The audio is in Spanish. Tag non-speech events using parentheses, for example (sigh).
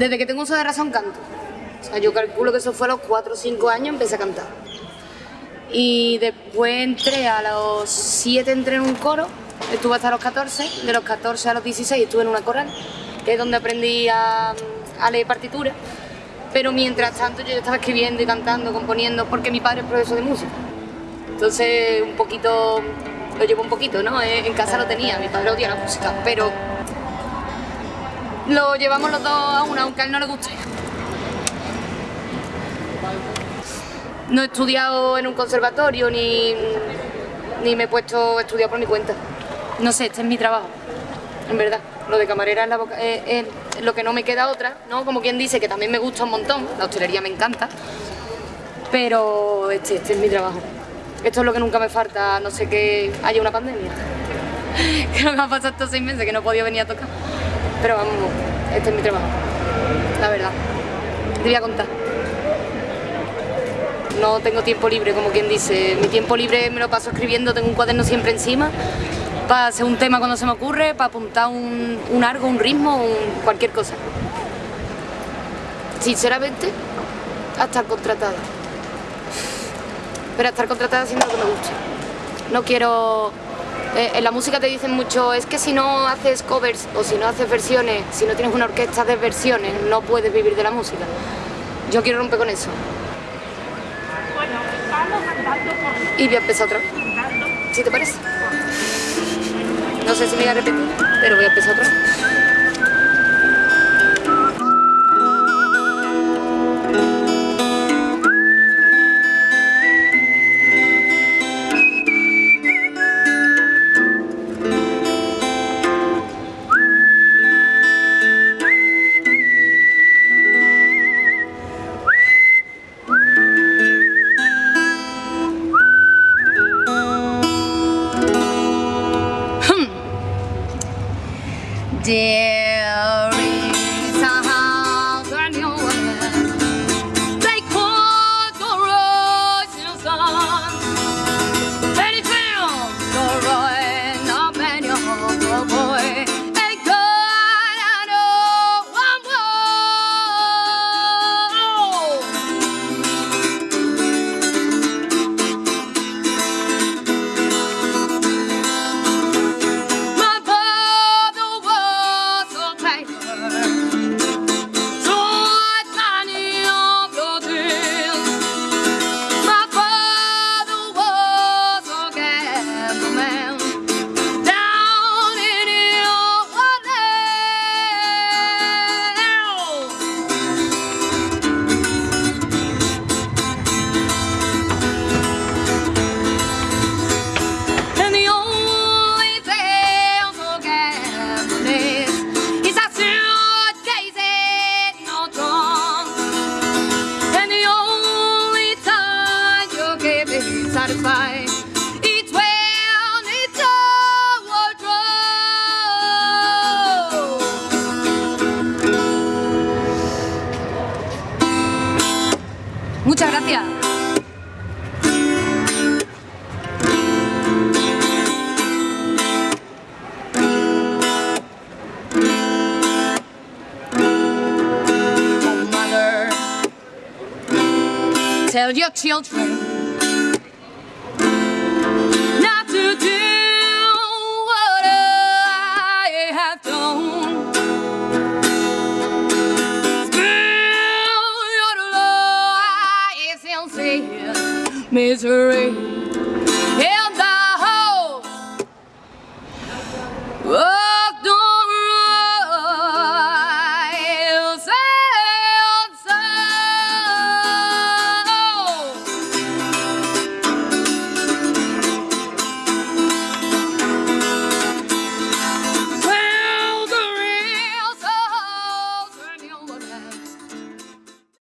Desde que tengo uso de razón canto. O sea, yo calculo que eso fue a los 4 o 5 años empecé a cantar. Y después entré a los 7 entré en un coro, estuve hasta los 14, de los 14 a los 16 estuve en una coral, que es donde aprendí a, leer partituras. Pero mientras tanto yo estaba escribiendo y cantando, componiendo, porque mi padre es profesor de música. Entonces un poquito, lo llevo un poquito, ¿no? En casa lo tenía, mi padre odia la música, pero lo llevamos los dos a una, aunque a él no le guste. No he estudiado en un conservatorio ni, ni me he puesto a estudiar por mi cuenta. No sé, este es mi trabajo, en verdad. Lo de camarera es, lo que no me queda otra, ¿no? Como quien dice, que también me gusta un montón, la hostelería me encanta, pero este, este es mi trabajo. Esto es lo que nunca me falta, no sé que haya una pandemia. (laughs) que no me ha pasado estos seis meses, que no he podido venir a tocar. Pero vamos, este es mi trabajo, la verdad. Te voy a contar. No tengo tiempo libre, como quien dice. Mi tiempo libre me lo paso escribiendo, tengo un cuaderno siempre encima para hacer un tema cuando se me ocurre, para apuntar un, un algo, un ritmo, cualquier cosa. Sinceramente, a estar contratada. Pero estar contratada haciendo lo que me gusta. No quiero eh, en la música te dicen mucho, es que si no haces covers o si no haces versiones, si no tienes una orquesta de versiones, no puedes vivir de la música. Yo quiero romper con eso. Y voy a empezar otra vez. ¿Sí te parece? No sé si me voy a repetir, pero voy a empezar otra vez. fazer satisfy. Eats well, needs a wardrobe. Muchas gracias. Tell your children I've your in misery.